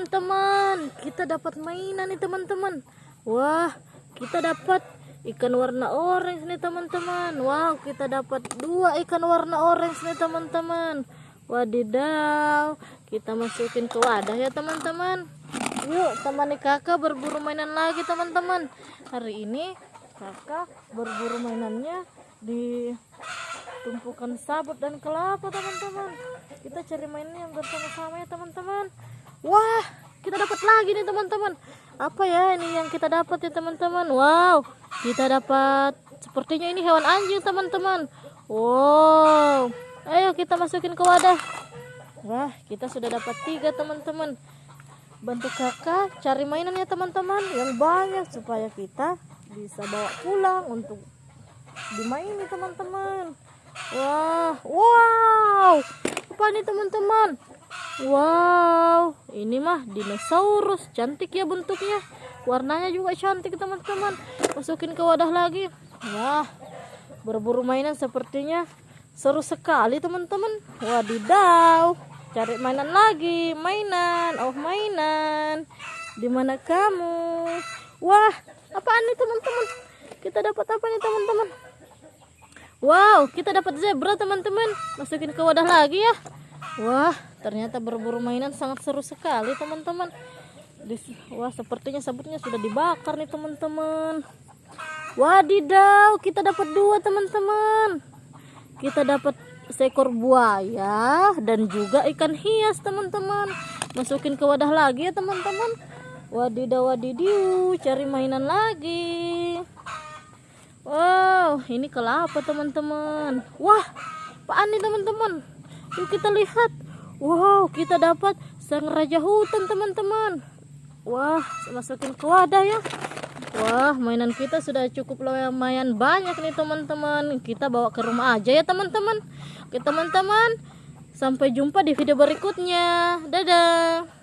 teman-teman. Kita dapat mainan nih teman-teman. Wah kita dapat ikan warna orange nih teman-teman. Wow kita dapat dua ikan warna orange nih teman-teman. Wadidaw kita masukin ke wadah ya teman-teman. Yuk temani kakak berburu mainan lagi teman-teman. Hari ini kakak berburu mainannya di tumpukan sabut dan kelapa teman-teman. Kita cari mainnya yang bersama-sama ya teman-teman wah kita dapat lagi nih teman-teman. Apa ya ini yang kita dapat ya teman-teman? Wow kita dapat sepertinya ini hewan anjing teman-teman. Wow. Ayo kita masukin ke wadah. Wah kita sudah dapat tiga teman-teman. Bantu kakak cari mainan ya teman-teman yang banyak supaya kita bisa bawa pulang untuk dimaini teman-teman. Wah wow. Apa nih teman-teman? Wow ini mah dinosaurus cantik ya bentuknya. Warnanya juga cantik teman-teman. Masukin ke wadah lagi. Wah berburu mainan sepertinya seru sekali teman-teman. Wadidaw cari mainan lagi. Mainan oh mainan. Di mana kamu? Wah apaan nih teman-teman? Kita dapat apa nih teman-teman? Wow kita dapat zebra teman-teman. Masukin ke wadah lagi ya wah ternyata berburu mainan sangat seru sekali teman-teman. Wah sepertinya sabutnya sudah dibakar nih teman-teman. Wadidaw kita dapat dua teman-teman. Kita dapat seekor buaya dan juga ikan hias teman-teman. Masukin ke wadah lagi ya teman-teman. Wadidaw wadidiu cari mainan lagi. Wow ini kelapa teman-teman. Wah apaan nih teman-teman yuk kita lihat wow kita dapat sang raja hutan teman-teman wah masukin ke wadah ya Wah, mainan kita sudah cukup lumayan banyak nih teman-teman. Kita bawa ke rumah aja ya teman-teman. Oke teman-teman, sampai jumpa di video berikutnya. Dadah.